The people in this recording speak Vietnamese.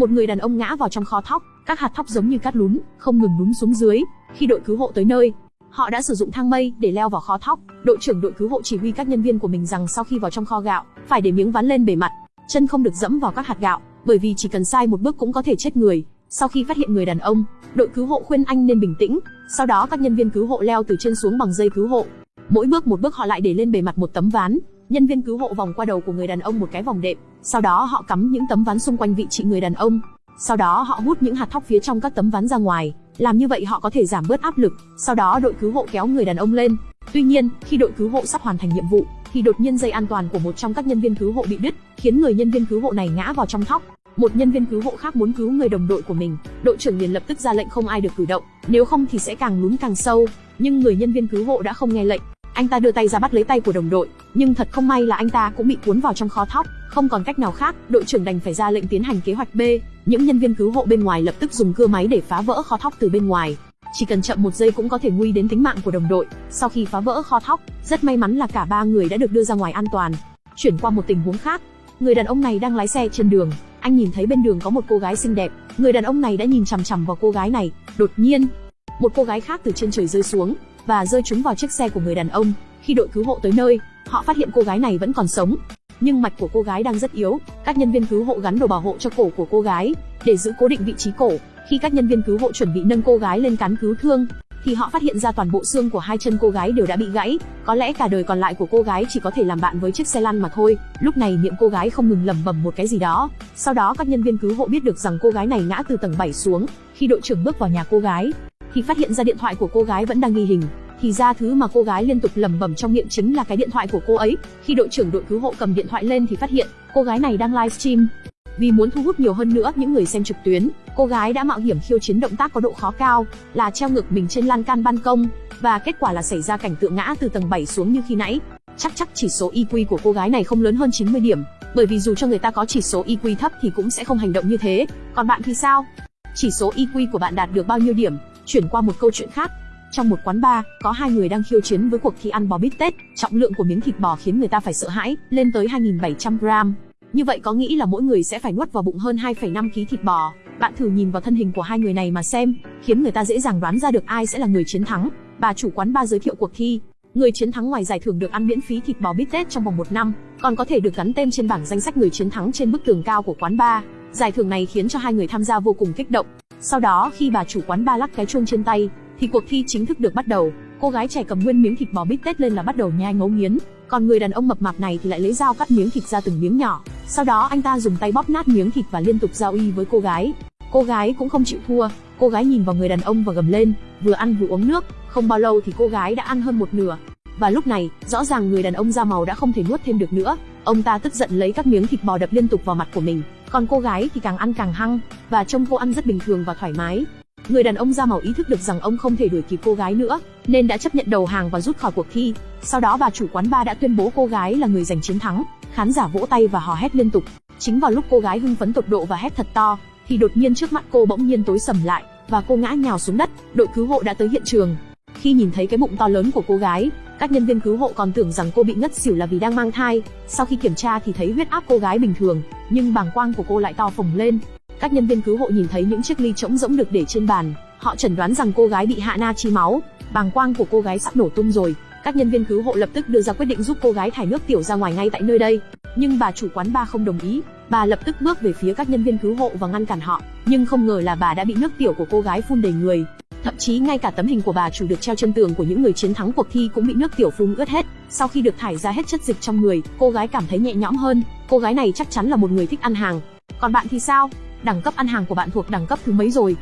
Một người đàn ông ngã vào trong kho thóc, các hạt thóc giống như cát lún, không ngừng lún xuống dưới. Khi đội cứu hộ tới nơi, họ đã sử dụng thang mây để leo vào kho thóc. Đội trưởng đội cứu hộ chỉ huy các nhân viên của mình rằng sau khi vào trong kho gạo, phải để miếng ván lên bề mặt, chân không được dẫm vào các hạt gạo, bởi vì chỉ cần sai một bước cũng có thể chết người. Sau khi phát hiện người đàn ông, đội cứu hộ khuyên anh nên bình tĩnh. Sau đó các nhân viên cứu hộ leo từ trên xuống bằng dây cứu hộ. Mỗi bước một bước họ lại để lên bề mặt một tấm ván. Nhân viên cứu hộ vòng qua đầu của người đàn ông một cái vòng đệm. Sau đó họ cắm những tấm ván xung quanh vị trí người đàn ông. Sau đó họ hút những hạt thóc phía trong các tấm ván ra ngoài. Làm như vậy họ có thể giảm bớt áp lực. Sau đó đội cứu hộ kéo người đàn ông lên. Tuy nhiên, khi đội cứu hộ sắp hoàn thành nhiệm vụ, thì đột nhiên dây an toàn của một trong các nhân viên cứu hộ bị đứt, khiến người nhân viên cứu hộ này ngã vào trong thóc. Một nhân viên cứu hộ khác muốn cứu người đồng đội của mình, đội trưởng liền lập tức ra lệnh không ai được cử động, nếu không thì sẽ càng lún càng sâu. Nhưng người nhân viên cứu hộ đã không nghe lệnh, anh ta đưa tay ra bắt lấy tay của đồng đội, nhưng thật không may là anh ta cũng bị cuốn vào trong kho thóc, không còn cách nào khác, đội trưởng đành phải ra lệnh tiến hành kế hoạch B. Những nhân viên cứu hộ bên ngoài lập tức dùng cưa máy để phá vỡ kho thóc từ bên ngoài. Chỉ cần chậm một giây cũng có thể nguy đến tính mạng của đồng đội. Sau khi phá vỡ kho thóc, rất may mắn là cả ba người đã được đưa ra ngoài an toàn. Chuyển qua một tình huống khác, người đàn ông này đang lái xe trên đường, anh nhìn thấy bên đường có một cô gái xinh đẹp, người đàn ông này đã nhìn chằm chằm vào cô gái này, đột nhiên, một cô gái khác từ trên trời rơi xuống và rơi trúng vào chiếc xe của người đàn ông. Khi đội cứu hộ tới nơi, họ phát hiện cô gái này vẫn còn sống, nhưng mạch của cô gái đang rất yếu. Các nhân viên cứu hộ gắn đồ bảo hộ cho cổ của cô gái để giữ cố định vị trí cổ. Khi các nhân viên cứu hộ chuẩn bị nâng cô gái lên cán cứu thương, thì họ phát hiện ra toàn bộ xương của hai chân cô gái đều đã bị gãy, có lẽ cả đời còn lại của cô gái chỉ có thể làm bạn với chiếc xe lăn mà thôi. Lúc này miệng cô gái không ngừng lẩm bẩm một cái gì đó. Sau đó các nhân viên cứu hộ biết được rằng cô gái này ngã từ tầng 7 xuống. Khi đội trưởng bước vào nhà cô gái, thì phát hiện ra điện thoại của cô gái vẫn đang ghi hình. Thì ra thứ mà cô gái liên tục lẩm bẩm trong miệng chính là cái điện thoại của cô ấy. Khi đội trưởng đội cứu hộ cầm điện thoại lên thì phát hiện cô gái này đang livestream. Vì muốn thu hút nhiều hơn nữa những người xem trực tuyến, cô gái đã mạo hiểm khiêu chiến động tác có độ khó cao, là treo ngược mình trên lan can ban công, và kết quả là xảy ra cảnh tượng ngã từ tầng 7 xuống như khi nãy. Chắc chắc chỉ số IQ của cô gái này không lớn hơn 90 điểm, bởi vì dù cho người ta có chỉ số IQ thấp thì cũng sẽ không hành động như thế. Còn bạn thì sao? Chỉ số IQ của bạn đạt được bao nhiêu điểm? Chuyển qua một câu chuyện khác, trong một quán bar, có hai người đang khiêu chiến với cuộc thi ăn bò bít tết, trọng lượng của miếng thịt bò khiến người ta phải sợ hãi, lên tới 2.700 gram. Như vậy có nghĩ là mỗi người sẽ phải nuốt vào bụng hơn 2,5 kg thịt bò. Bạn thử nhìn vào thân hình của hai người này mà xem, khiến người ta dễ dàng đoán ra được ai sẽ là người chiến thắng. Bà chủ quán bar giới thiệu cuộc thi. Người chiến thắng ngoài giải thưởng được ăn miễn phí thịt bò bít tết trong vòng một năm, còn có thể được gắn tên trên bảng danh sách người chiến thắng trên bức tường cao của quán bar. Giải thưởng này khiến cho hai người tham gia vô cùng kích động. Sau đó khi bà chủ quán ba lắc cái chuông trên tay, thì cuộc thi chính thức được bắt đầu. Cô gái trẻ cầm nguyên miếng thịt bò bít tết lên là bắt đầu nhai ngấu nghiến, còn người đàn ông mập mạp này thì lại lấy dao cắt miếng thịt ra từng miếng nhỏ. Sau đó anh ta dùng tay bóp nát miếng thịt và liên tục giao y với cô gái. Cô gái cũng không chịu thua, cô gái nhìn vào người đàn ông và gầm lên, vừa ăn vừa uống nước, không bao lâu thì cô gái đã ăn hơn một nửa. Và lúc này, rõ ràng người đàn ông da màu đã không thể nuốt thêm được nữa. Ông ta tức giận lấy các miếng thịt bò đập liên tục vào mặt của mình, còn cô gái thì càng ăn càng hăng, và trông cô ăn rất bình thường và thoải mái. Người đàn ông da màu ý thức được rằng ông không thể đuổi kịp cô gái nữa, nên đã chấp nhận đầu hàng và rút khỏi cuộc thi. Sau đó bà chủ quán bar đã tuyên bố cô gái là người giành chiến thắng. Khán giả vỗ tay và hò hét liên tục. Chính vào lúc cô gái hưng phấn tột độ và hét thật to, thì đột nhiên trước mắt cô bỗng nhiên tối sầm lại và cô ngã nhào xuống đất. Đội cứu hộ đã tới hiện trường. Khi nhìn thấy cái bụng to lớn của cô gái, các nhân viên cứu hộ còn tưởng rằng cô bị ngất xỉu là vì đang mang thai. Sau khi kiểm tra thì thấy huyết áp cô gái bình thường, nhưng bàng quang của cô lại to phồng lên, các nhân viên cứu hộ nhìn thấy những chiếc ly trống rỗng được để trên bàn, họ chẩn đoán rằng cô gái bị hạ na chi máu, bàng quang của cô gái sắp nổ tung rồi. Các nhân viên cứu hộ lập tức đưa ra quyết định giúp cô gái thải nước tiểu ra ngoài ngay tại nơi đây. Nhưng bà chủ quán ba không đồng ý, bà lập tức bước về phía các nhân viên cứu hộ và ngăn cản họ. Nhưng không ngờ là bà đã bị nước tiểu của cô gái phun đầy người. Thậm chí ngay cả tấm hình của bà chủ được treo trên tường của những người chiến thắng cuộc thi cũng bị nước tiểu phun ướt hết. Sau khi được thải ra hết chất dịch trong người, cô gái cảm thấy nhẹ nhõm hơn. Cô gái này chắc chắn là một người thích ăn hàng. Còn bạn thì sao? Đẳng cấp ăn hàng của bạn thuộc đẳng cấp thứ mấy rồi?